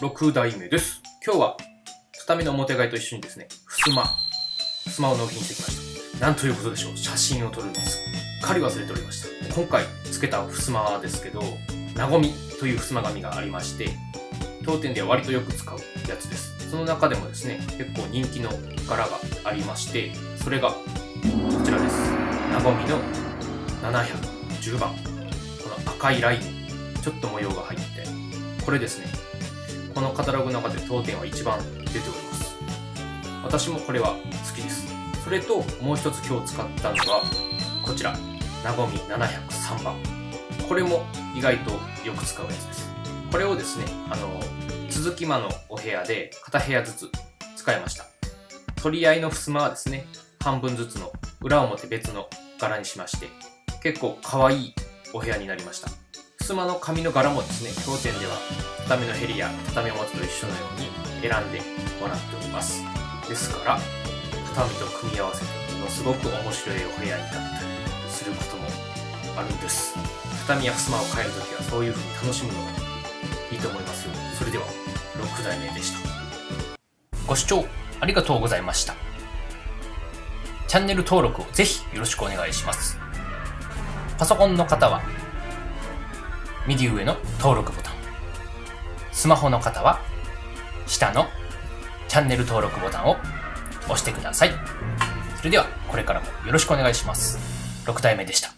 6代目です。今日は、畳の表替えと一緒にですね、襖、襖を納品してきました。なんということでしょう。写真を撮るのすっかり忘れておりました。今回付けた襖ですけど、なごみという襖紙がありまして、当店では割とよく使うやつです。その中でもですね、結構人気の柄がありまして、それがこちらです。なごみの710番。この赤いライン、ちょっと模様が入って、これですね、このカタログの中で当店は一番出ております。私もこれは好きです。それと、もう一つ今日使ったのが、こちら、なごみ703番。これも意外とよく使うやつです。これをですね、あの、続き間のお部屋で片部屋ずつ使いました。取り合いの襖はですね、半分ずつの裏表別の柄にしまして、結構可愛いお部屋になりました。襖の紙の柄もですね、当店では畳のヘリや畳表と一緒のように選んでもらっております。ですから、畳と組み合わせてものすごく面白いお部屋になったりすることもあるんです。畳や襖を変えるときはそういう風に楽しむのがいいと思いますよ。それでは、6代目でした。ご視聴ありがとうございました。チャンネル登録をぜひよろしくお願いします。パソコンの方は右上の登録ボタン。スマホの方は下のチャンネル登録ボタンを押してください。それではこれからもよろしくお願いします。6体目でした。